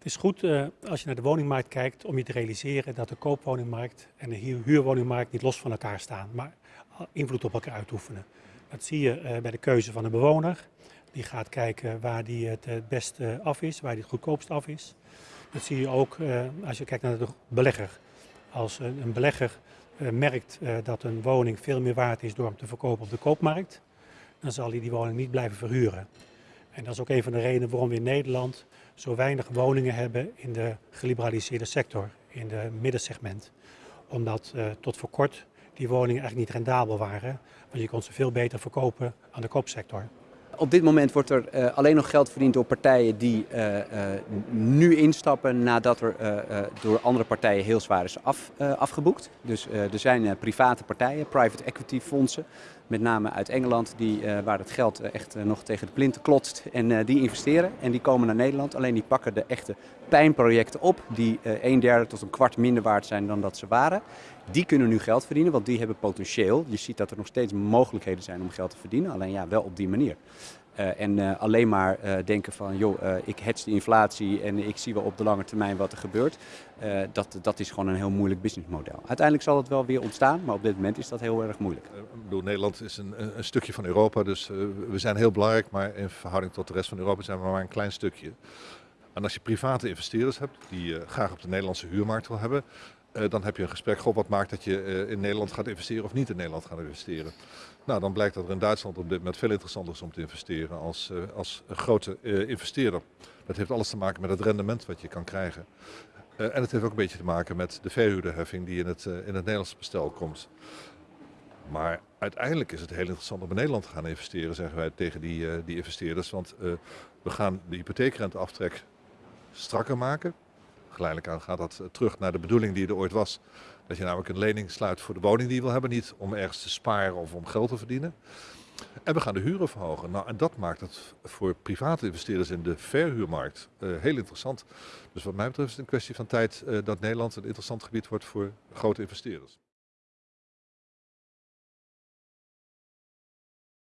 Het is goed uh, als je naar de woningmarkt kijkt om je te realiseren dat de koopwoningmarkt en de huurwoningmarkt niet los van elkaar staan, maar invloed op elkaar uitoefenen. Dat zie je uh, bij de keuze van de bewoner. Die gaat kijken waar die het het beste af is, waar die het goedkoopst af is. Dat zie je ook als je kijkt naar de belegger. Als een belegger merkt dat een woning veel meer waard is door hem te verkopen op de koopmarkt, dan zal hij die woning niet blijven verhuren. En dat is ook een van de redenen waarom we in Nederland zo weinig woningen hebben in de geliberaliseerde sector, in de middensegment. Omdat uh, tot voor kort die woningen eigenlijk niet rendabel waren, want je kon ze veel beter verkopen aan de koopsector. Op dit moment wordt er uh, alleen nog geld verdiend door partijen die uh, uh, nu instappen nadat er door andere partijen heel zwaar is af, afgeboekt. Dus er zijn private partijen, private equity fondsen, met name uit Engeland, die, waar het geld echt nog tegen de plinten klotst. En die investeren en die komen naar Nederland. Alleen die pakken de echte pijnprojecten op, die een derde tot een kwart minder waard zijn dan dat ze waren. Die kunnen nu geld verdienen, want die hebben potentieel. Je ziet dat er nog steeds mogelijkheden zijn om geld te verdienen, alleen ja, wel op die manier. Uh, en uh, alleen maar uh, denken van, joh, ik hedge de inflatie en ik zie wel op de lange termijn wat er gebeurt. dat, dat is gewoon een heel moeilijk businessmodel. Uiteindelijk zal het wel weer ontstaan, maar op dit moment is dat heel erg moeilijk. Ik bedoel, Nederland is een, een stukje van Europa, dus we zijn heel belangrijk, maar in verhouding tot de rest van Europa zijn we maar een klein stukje. En als je private investeerders hebt die graag op de Nederlandse huurmarkt wil hebben, uh, dan heb je een gesprek, goh, wat maakt dat je uh, in Nederland gaat investeren of niet in Nederland gaat investeren. Nou, dan blijkt dat er in Duitsland op dit moment veel interessanter is om te investeren als, als grote investeerder. Dat heeft alles te maken met het rendement wat je kan krijgen. en het heeft ook een beetje te maken met de verhuurderheffing die in het, in het Nederlandse bestel komt. Maar uiteindelijk is het heel interessant om in Nederland te gaan investeren, zeggen wij tegen die, die investeerders. Want we gaan de hypotheekrenteaftrek strakker maken. Geleidelijk aan gaat dat terug naar de bedoeling die er ooit was. Dat je namelijk een lening sluit voor de woning die je wil hebben. Niet om ergens te sparen of om geld te verdienen. En we gaan de huren verhogen. Nou, en dat maakt het voor private investeerders in de verhuurmarkt uh, heel interessant. Dus wat mij betreft is het een kwestie van tijd uh, dat Nederland een interessant gebied wordt voor grote investeerders.